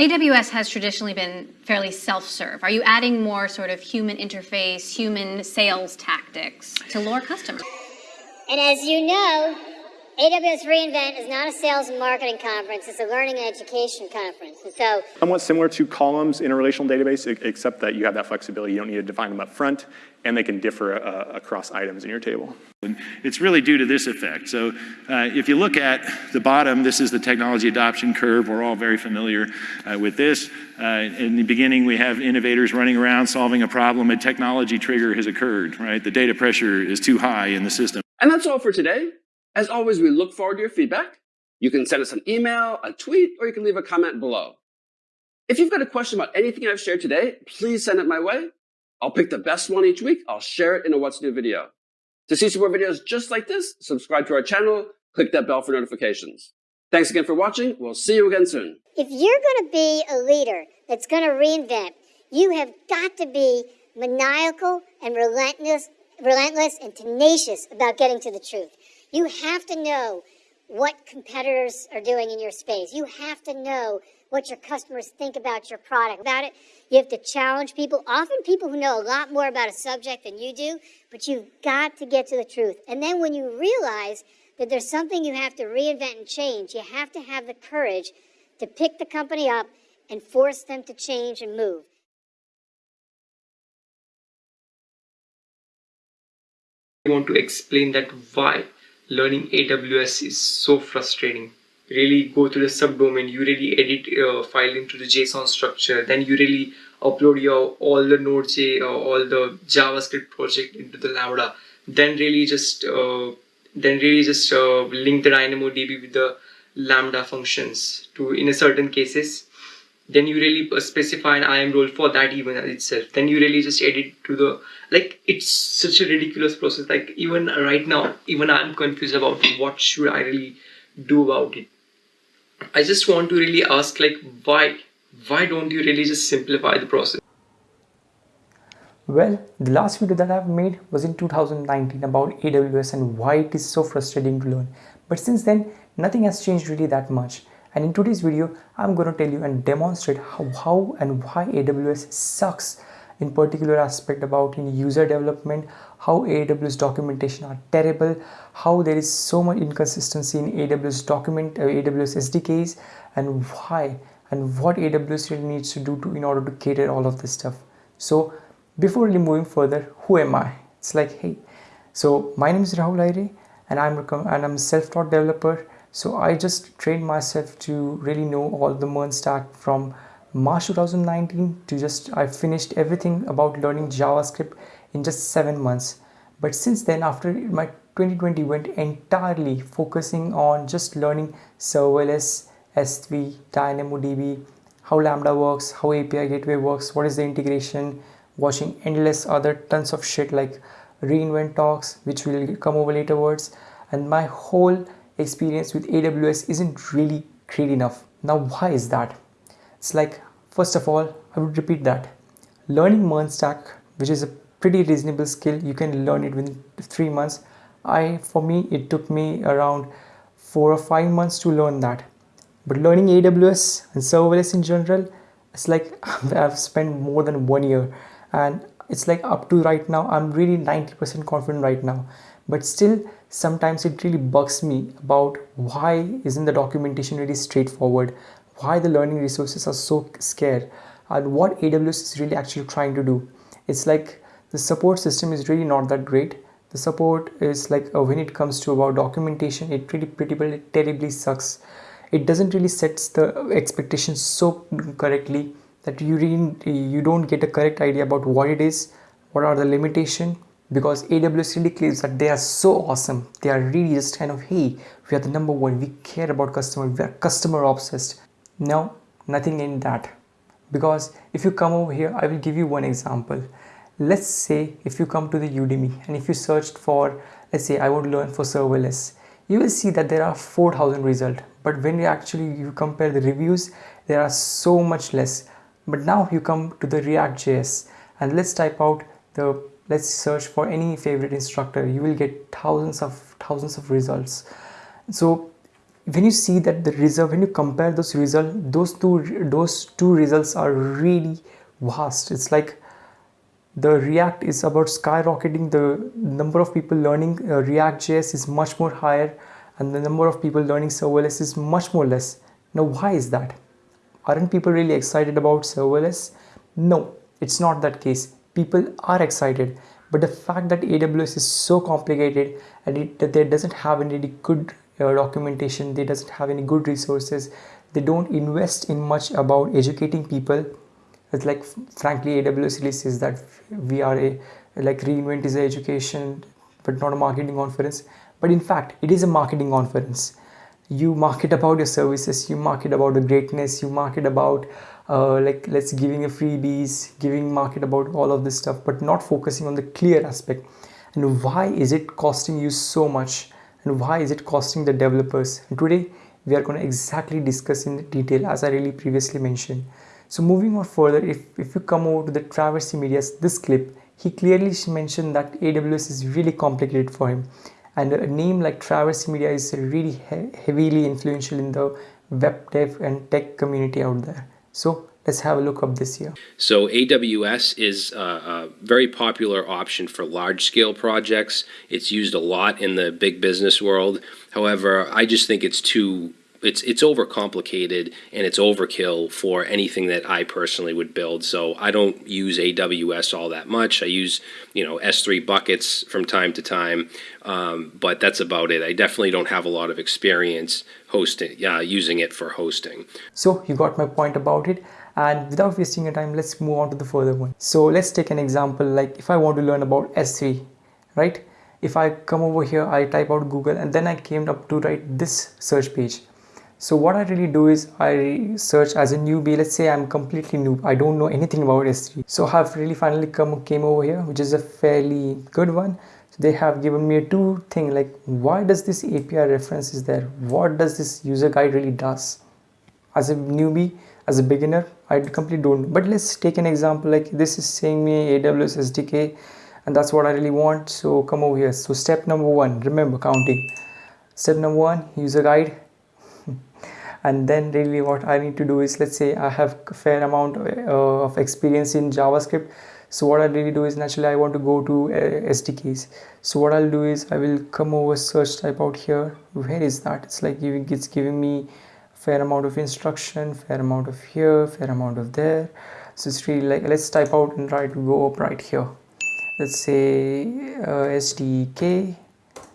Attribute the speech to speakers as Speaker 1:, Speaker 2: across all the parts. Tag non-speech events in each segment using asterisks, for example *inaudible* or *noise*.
Speaker 1: AWS has traditionally been fairly self-serve. Are you adding more sort of human interface, human sales tactics to lure customers?
Speaker 2: And as you know, AWS reInvent is not a sales and marketing conference, it's a learning and education conference. And so
Speaker 3: somewhat similar to columns in a relational database, except that you have that flexibility. You don't need to define them up front, and they can differ uh, across items in your table.
Speaker 4: And it's really due to this effect. So uh, if you look at the bottom, this is the technology adoption curve. We're all very familiar uh, with this. Uh, in the beginning, we have innovators running around solving a problem. A technology trigger has occurred, right? The data pressure is too high in the system.
Speaker 5: And that's all for today. As always, we look forward to your feedback. You can send us an email, a tweet, or you can leave a comment below. If you've got a question about anything I've shared today, please send it my way. I'll pick the best one each week. I'll share it in a What's New video. To see some more videos just like this, subscribe to our channel, click that bell for notifications. Thanks again for watching. We'll see you again soon.
Speaker 2: If you're going to be a leader that's going to reinvent, you have got to be maniacal and relentless, relentless and tenacious about getting to the truth. You have to know what competitors are doing in your space. You have to know what your customers think about your product. About it, you have to challenge people, often people who know a lot more about a subject than you do, but you've got to get to the truth. And then when you realize that there's something you have to reinvent and change, you have to have the courage to pick the company up and force them to change and move.
Speaker 6: I want to explain that why learning AWS is so frustrating. Really go to the subdomain, you really edit a file into the JSON structure, then you really upload your all the Node.js uh, all the JavaScript project into the Lambda. Then really just uh, then really just uh, link the DynamoDB with the Lambda functions to in a certain cases then you really specify an IAM role for that even itself. Then you really just edit to the like it's such a ridiculous process. Like even right now, even I'm confused about what should I really do about it. I just want to really ask like why why don't you really just simplify the process?
Speaker 7: Well, the last video that I've made was in 2019 about AWS and why it is so frustrating to learn. But since then, nothing has changed really that much and in today's video I'm going to tell you and demonstrate how, how and why AWS sucks in particular aspect about in user development how AWS documentation are terrible how there is so much inconsistency in AWS document uh, AWS SDKs and why and what AWS really needs to do to in order to cater all of this stuff. So before really moving further who am I? It's like hey so my name is Rahul Aire and I'm and I'm self-taught developer so I just trained myself to really know all the MERN stack from March 2019 to just I finished everything about learning JavaScript in just seven months. But since then, after my 2020 went entirely focusing on just learning serverless, S3, DynamoDB, how Lambda works, how API gateway works, what is the integration, watching endless other tons of shit like reInvent talks, which will come over later words, and my whole experience with AWS isn't really great enough. Now, why is that? It's like, first of all, I would repeat that. Learning MERN stack, which is a pretty reasonable skill, you can learn it within three months. I, for me, it took me around four or five months to learn that. But learning AWS and serverless in general, it's like *laughs* I've spent more than one year and it's like up to right now, I'm really 90% confident right now. But still, sometimes it really bugs me about why isn't the documentation really straightforward? Why the learning resources are so scarce? And what AWS is really actually trying to do? It's like the support system is really not that great. The support is like uh, when it comes to about documentation it really pretty terribly sucks. It doesn't really sets the expectations so correctly that you really you don't get a correct idea about what it is what are the limitation because AWS really claims that they are so awesome. They are really just kind of, hey, we are the number one. We care about customer. We are customer obsessed. No, nothing in that. Because if you come over here, I will give you one example. Let's say if you come to the Udemy and if you searched for, let's say I want to learn for serverless, you will see that there are 4000 results. But when you actually you compare the reviews, there are so much less. But now you come to the React.js and let's type out the let's search for any favorite instructor. You will get thousands of thousands of results. So when you see that the result when you compare those results those two those two results are really vast. It's like the react is about skyrocketing. The number of people learning uh, react js is much more higher and the number of people learning serverless is much more less. Now why is that? Aren't people really excited about serverless? No it's not that case people are excited but the fact that aws is so complicated and it, that there doesn't have any good uh, documentation they doesn't have any good resources they don't invest in much about educating people. It's like frankly aws really says that we are a like reinvent is a education but not a marketing conference. But in fact it is a marketing conference. You market about your services you market about the greatness you market about uh, like let's giving a freebies giving market about all of this stuff but not focusing on the clear aspect. And why is it costing you so much? And why is it costing the developers? And today we are going to exactly discuss in detail as i really previously mentioned. So moving on further if, if you come over to the traversy media's this clip he clearly mentioned that aws is really complicated for him. And a name like traversy media is really he heavily influential in the web dev and tech community out there so let's have a look up this year.
Speaker 8: So AWS is a, a, very popular option for large scale projects. It's used a lot in the big business world. However, I just think it's too it's it's overcomplicated and it's overkill for anything that I personally would build. So I don't use AWS all that much. I use you know S3 buckets from time to time, um, but that's about it. I definitely don't have a lot of experience hosting uh, using it for hosting.
Speaker 7: So you got my point about it. And without wasting your time, let's move on to the further one. So let's take an example like if I want to learn about S3, right? If I come over here, I type out Google and then I came up to write this search page so what I really do is I search as a newbie. Let's say I'm completely new I don't know anything about S3 so I've really finally come came over here which is a fairly good one. So they have given me a two thing like why does this API reference is there? What does this user guide really does? As a newbie as a beginner I completely don't but let's take an example like this is saying me AWS SDK and that's what I really want. So come over here. So step number one remember counting. Step number one user guide and then really what I need to do is let's say I have a fair amount uh, of experience in JavaScript. So what I really do is naturally I want to go to uh, SDKs so what I'll do is I will come over search type out here. Where is that? It's like giving it's giving me fair amount of instruction fair amount of here fair amount of there. So it's really like let's type out and try to go up right here. Let's say uh, SDK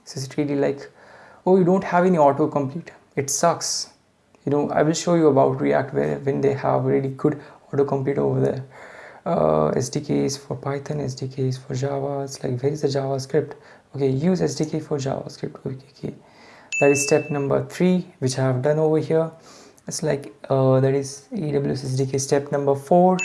Speaker 7: so it's really like oh you don't have any autocomplete. It sucks you know i will show you about react where when they have really good autocomplete over there uh, SDKs for Python, SDKs for Java. It's like where is the JavaScript? Okay, use SDK for JavaScript. Okay. That is step number three, which I have done over here. It's like uh, that is AWS SDK step number four,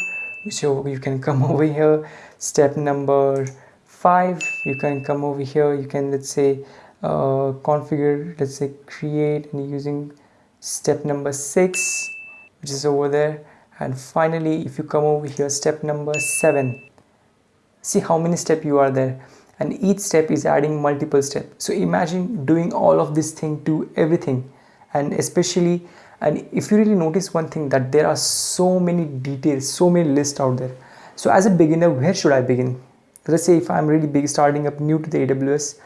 Speaker 7: which you, you can *laughs* come over here. Step number five, you can come over here. You can let's say uh, configure, let's say create and using step number six which is over there. And finally if you come over here step number seven. See how many steps you are there. And each step is adding multiple steps so imagine doing all of this thing to everything. And especially and if you really notice one thing that there are so many details so many lists out there. So as a beginner where should i begin? Let's say if i'm really big starting up new to the aws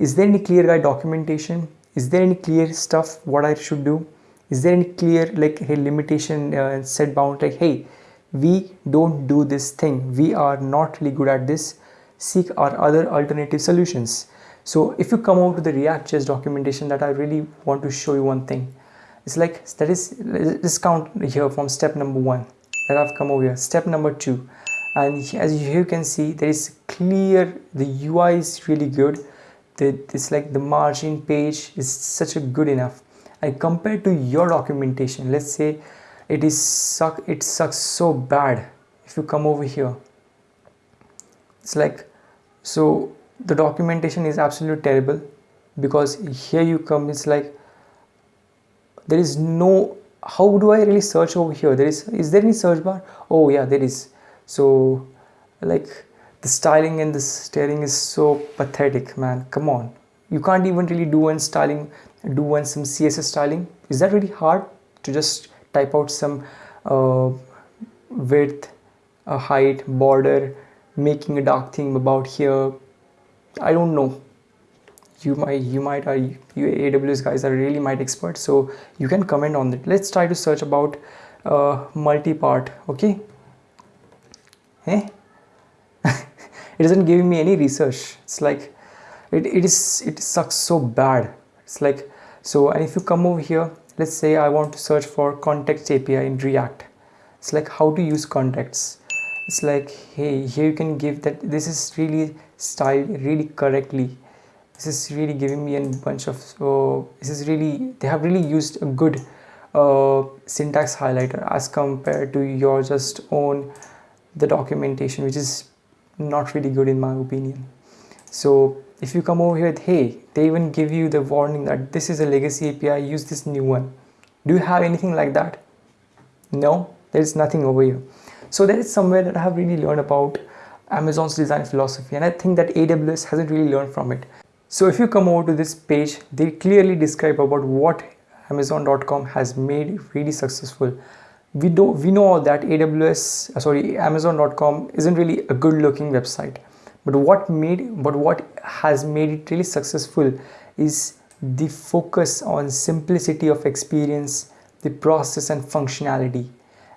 Speaker 7: is there any clear guide documentation? Is there any clear stuff what i should do is there any clear like hey limitation uh, set bound like hey we don't do this thing. We are not really good at this. Seek our other alternative solutions. So if you come over to the react.js documentation that i really want to show you one thing it's like that is let's count here from step number one that i've come over here. Step number two. And as you can see there is clear the ui is really good. The, it's like the margin page is such a good enough and compared to your documentation let's say it is suck it sucks so bad. If you come over here it's like so the documentation is absolutely terrible because here you come it's like there is no how do I really search over here? There is is there any search bar? Oh yeah there is. So like the styling and the steering is so pathetic man. Come on. You can't even really do one styling do one some css styling. Is that really hard to just type out some uh, width a height border making a dark theme about here? I don't know. You might you might are you aws guys are really might expert so you can comment on it. Let's try to search about uh, multi-part okay? Eh? *laughs* it isn't giving me any research. It's like it, it is it sucks so bad. It's like so and if you come over here let's say i want to search for context api in react. It's like how to use contexts? It's like hey here you can give that this is really styled really correctly. This is really giving me a bunch of so this is really they have really used a good uh, syntax highlighter as compared to your just own the documentation which is not really good in my opinion. So if you come over here with hey they even give you the warning that this is a legacy api use this new one. Do you have anything like that? No there is nothing over here. So there is somewhere that i have really learned about amazon's design philosophy and i think that aws hasn't really learned from it. So if you come over to this page they clearly describe about what amazon.com has made really successful. We do we know that aws uh, sorry amazon.com isn't really a good looking website but what made but what has made it really successful is the focus on simplicity of experience the process and functionality.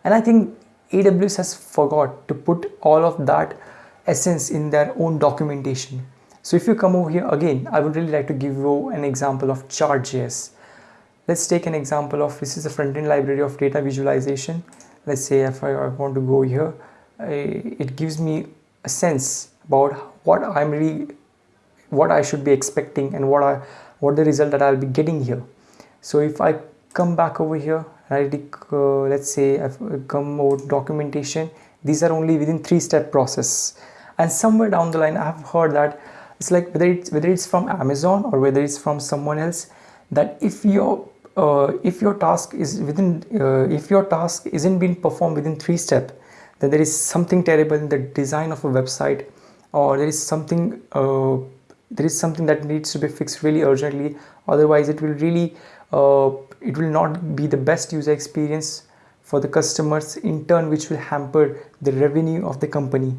Speaker 7: And i think aws has forgot to put all of that essence in their own documentation. So if you come over here again i would really like to give you an example of chart.js let's take an example of this is a front-end library of data visualization. Let's say if I, I want to go here eh, it gives me a sense about what I'm really what I should be expecting and what I what the result that I'll be getting here. So if I come back over here uh, let's say I've come over documentation these are only within three step process. And somewhere down the line I've heard that it's like whether it's whether it's from Amazon or whether it's from someone else that if your uh, if your task is within uh, if your task isn't being performed within three step then there is something terrible in the design of a website or there is something uh, there is something that needs to be fixed really urgently. Otherwise it will really uh, it will not be the best user experience for the customers in turn which will hamper the revenue of the company.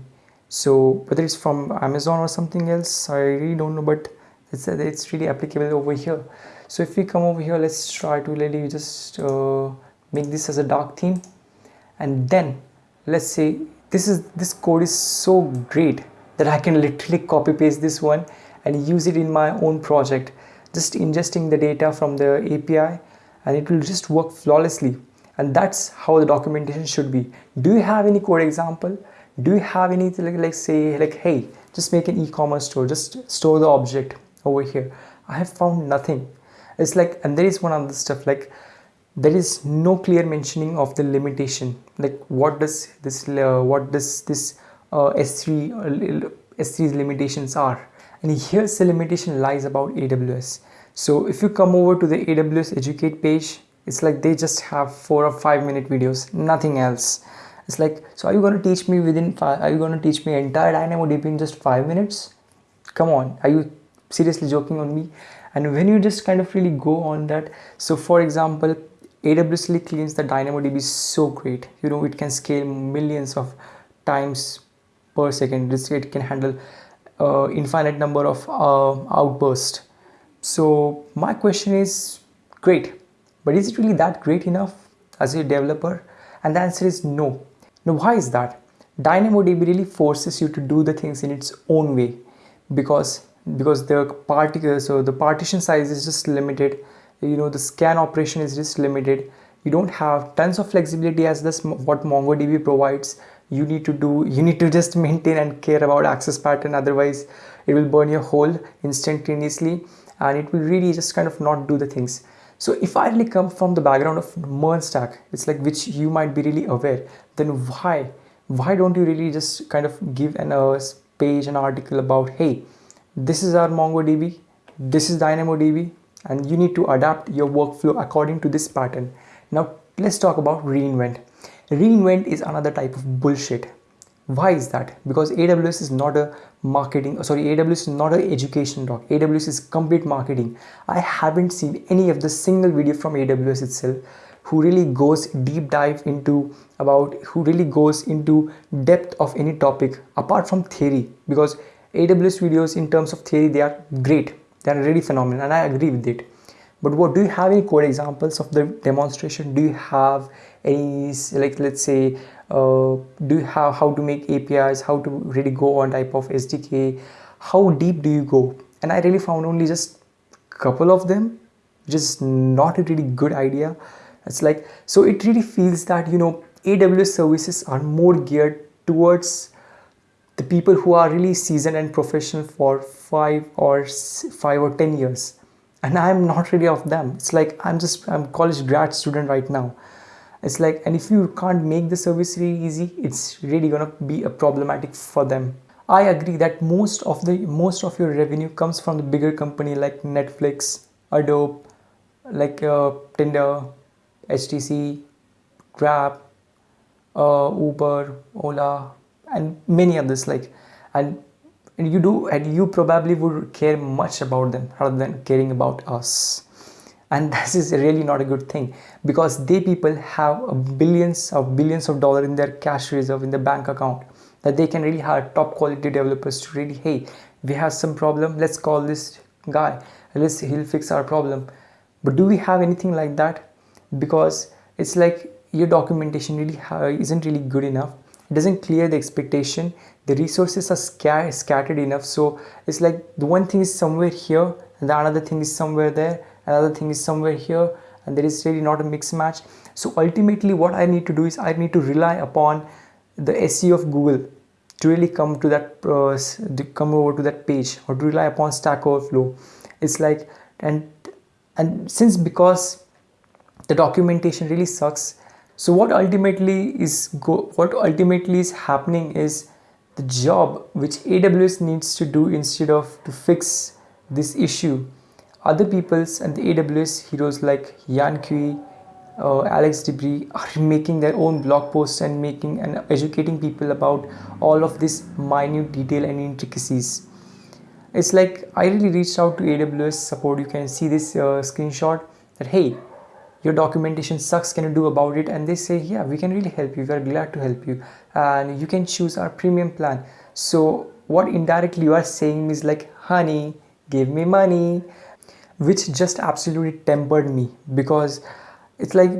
Speaker 7: So whether it's from amazon or something else i really don't know but it's, it's really applicable over here. So if we come over here let's try to really just uh, make this as a dark theme. And then let's say this is this code is so great that I can literally copy paste this one and use it in my own project. Just ingesting the data from the API and it will just work flawlessly. And that's how the documentation should be. Do you have any code example? Do you have anything like, like say like hey just make an e-commerce store. Just store the object over here. I have found nothing. It's like and there is one other stuff like there is no clear mentioning of the limitation. Like what does this uh, what does this uh, s3 uh, s3's limitations are. And here's the limitation lies about aws so if you come over to the aws educate page it's like they just have four or five minute videos nothing else. It's like so are you going to teach me within five are you going to teach me entire dynamodb in just five minutes? Come on are you seriously joking on me? And when you just kind of really go on that so for example aws really cleans the dynamodb so great. You know it can scale millions of times per second it can handle uh, infinite number of uh, outbursts so my question is great. But is it really that great enough as a developer? And the answer is no. Now why is that? Dynamodb really forces you to do the things in its own way. Because because the particle so the partition size is just limited. You know the scan operation is just limited. You don't have tons of flexibility as this what mongodb provides you need to do you need to just maintain and care about access pattern otherwise it will burn your hole instantaneously and it will really just kind of not do the things so if i really come from the background of MERN stack it's like which you might be really aware then why why don't you really just kind of give an uh, page an article about hey this is our MongoDB, this is DynamoDB, and you need to adapt your workflow according to this pattern. Now let's talk about reinvent. Reinvent is another type of bullshit. why is that? Because aws is not a marketing oh, sorry aws is not an education doc. Aws is complete marketing. I haven't seen any of the single video from aws itself who really goes deep dive into about who really goes into depth of any topic apart from theory. Because aws videos in terms of theory they are great. They are really phenomenal and i agree with it. But what do you have any code examples of the demonstration? Do you have any like let's say uh, do you have how to make apis how to really go on type of sdk how deep do you go? And i really found only just a couple of them which is not a really good idea. It's like so it really feels that you know aws services are more geared towards the people who are really seasoned and professional for five or five or ten years. And i'm not really of them. It's like i'm just i'm college grad student right now it's like and if you can't make the service really easy it's really gonna be a problematic for them. I agree that most of the most of your revenue comes from the bigger company like netflix adobe like uh, tinder htc grab uh, uber ola and many others like and and you do and you probably would care much about them rather than caring about us and *laughs* this is really not a good thing because they people have billions of billions of dollars in their cash reserve in the bank account that they can really hire top quality developers to really hey we have some problem let's call this guy. Let's he'll fix our problem. But do we have anything like that? Because it's like your documentation really isn't really good enough. It doesn't clear the expectation. The resources are scat scattered enough. So it's like the one thing is somewhere here and the another thing is somewhere there another thing is somewhere here and there is really not a mix match. So ultimately what i need to do is i need to rely upon the seo of google to really come to that uh, to come over to that page or to rely upon stack overflow. It's like and and since because the documentation really sucks so what ultimately is go what ultimately is happening is the job which aws needs to do instead of to fix this issue other peoples and the AWS heroes like Yan Cui, uh, Alex DeBrie are making their own blog posts and making and educating people about all of this minute detail and intricacies. It's like I really reached out to AWS support. You can see this uh, screenshot that hey, your documentation sucks. Can you do about it? And they say yeah, we can really help you. We are glad to help you, and you can choose our premium plan. So what indirectly you are saying is like, honey, give me money which just absolutely tempered me because it's like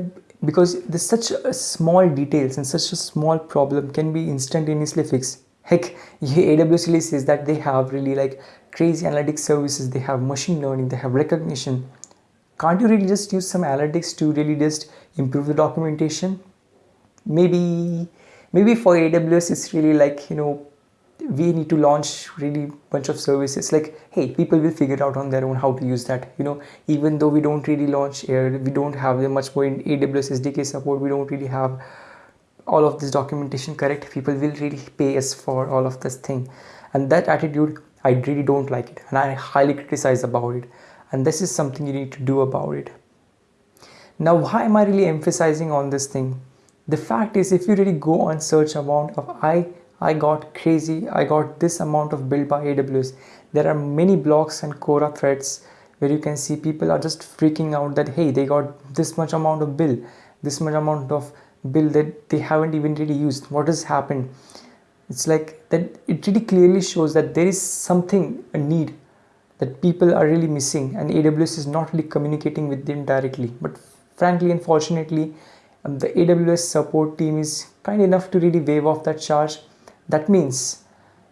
Speaker 7: because there's such a small details and such a small problem can be instantaneously fixed. Heck *laughs* aws really says that they have really like crazy analytics services. They have machine learning. They have Rekognition. Can't you really just use some analytics to really just improve the documentation? Maybe maybe for aws it's really like you know we need to launch really bunch of services. Like hey people will figure out on their own how to use that you know. Even though we don't really launch we don't have much more in aws sdk support we don't really have all of this documentation correct people will really pay us for all of this thing. And that attitude i really don't like it and i highly criticize about it. And this is something you need to do about it. Now why am i really emphasizing on this thing? The fact is if you really go on search amount of i I got crazy. I got this amount of build by AWS. There are many blogs and Quora threads where you can see people are just freaking out that hey, they got this much amount of bill, this much amount of bill that they haven't even really used. What has happened? It's like that it really clearly shows that there is something, a need that people are really missing and AWS is not really communicating with them directly. But frankly, unfortunately, um, the AWS support team is kind enough to really wave off that charge that means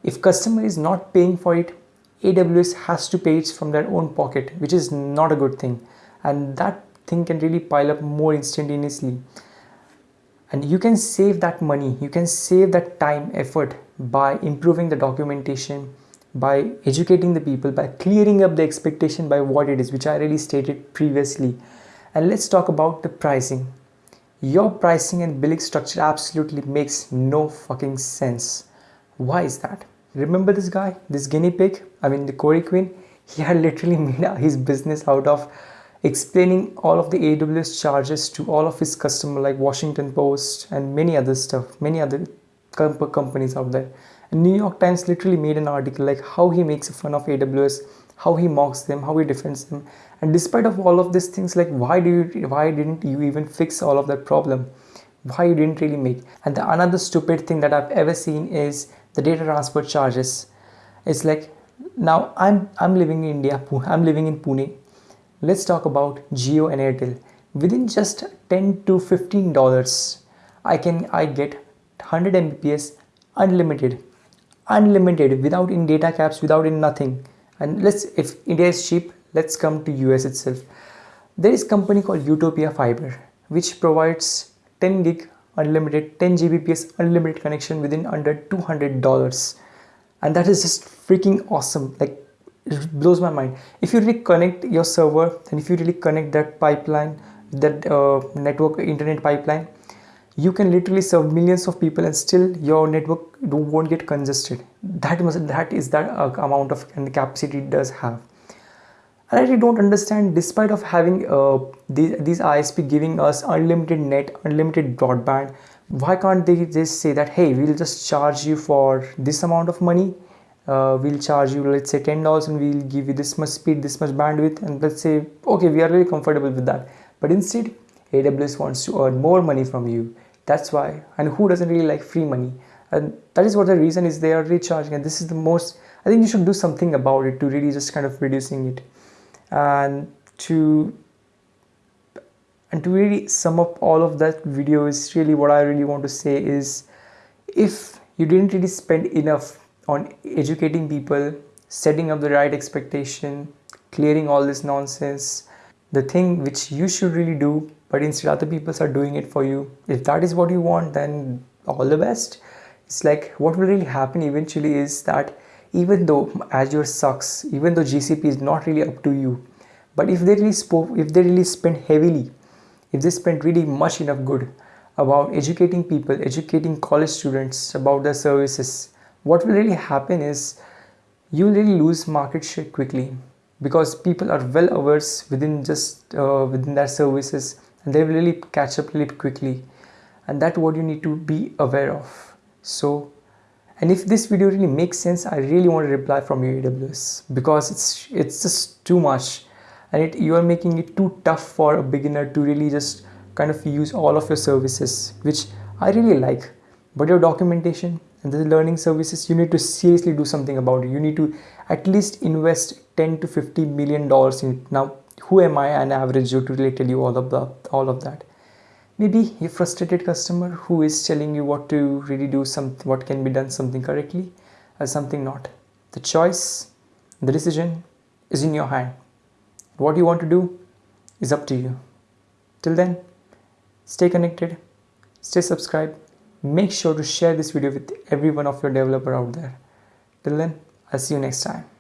Speaker 7: if customer is not paying for it, AWS has to pay it from their own pocket, which is not a good thing. And that thing can really pile up more instantaneously. And you can save that money, you can save that time, effort by improving the documentation, by educating the people, by clearing up the expectation by what it is, which I already stated previously. And let's talk about the pricing. Your pricing and billing structure absolutely makes no fucking sense. Why is that? Remember this guy, this guinea pig? I mean, the Corey Quinn? *laughs* He had literally made *laughs* his business out of explaining all of the AWS charges to all of his customers like Washington Post and many other stuff, many other comp- companies out there. And New York Times literally made an article like how he makes fun of AWS, how he mocks them, how he defends them. And despite of all of these things, like why do you why didn't you even fix all of that problem? Why you didn't really make? And the another stupid thing that I've ever seen is the data transfer charges. It's like now I'm I'm living in India. I'm living in Pune. Let's talk about Jio and Airtel. Within just 10 to 15 dollars, I can I get 100 Mbps unlimited, unlimited without in data caps, without in nothing. And let's if India is cheap, let's come to US itself. There is company called Utopia Fiber, which provides 10 gig unlimited, 10 Gbps unlimited connection within under 200 dollars, and that is just freaking awesome. Like it blows my mind. If you really connect your server and if you really connect that pipeline, that uh, network internet pipeline, you can literally serve millions of people and still your network won't get congested. That must that is that uh, amount of capacity it does have. I really don't understand, despite of having uh, these, these ISP giving us unlimited net, unlimited broadband, why can't they just say that, hey, we'll just charge you for this amount of money? Uh, we'll charge you, let's say $10 and we'll give you this much speed, this much bandwidth. And let's say, okay, we are really comfortable with that. But instead, AWS wants to earn more money from you. That's why. And who doesn't really like free money? And that is what the reason is they are recharging. And this is the most, I think you should do something about it to really just kind of reducing it and to and to really sum up all of that video is really what I really want to say is if you didn't really spend enough on educating people setting up the right expectation clearing all this nonsense the thing which you should really do but instead other people are doing it for you. If that is what you want then all the best. It's like what will really happen eventually is that even though Azure sucks, even though GCP is not really up to you, but if they really spoke, if they really spend heavily, if they spend really much enough good about educating people, educating college students about their services, what will really happen is you will really lose market share quickly because people are well averse within just uh, within their services and they really catch up really quickly. And that's what you need to be aware of. So and if this video really makes sense i really want to reply from your aws because it's it's just too much. And it you are making it too tough for a beginner to really just kind of use all of your services which i really like. But your documentation and the learning services you need to seriously do something about it. You need to at least invest 10 to 50 million dollars in it. Now who am i an average joe to really tell you all of that all of that? Maybe a frustrated customer who is telling you what to really do something what can be done something correctly or something not. The choice the decision is in your hand. What you want to do is up to you. Till then stay connected stay subscribed. Make sure to share this video with every one of your developer out there. Till then i'll see you next time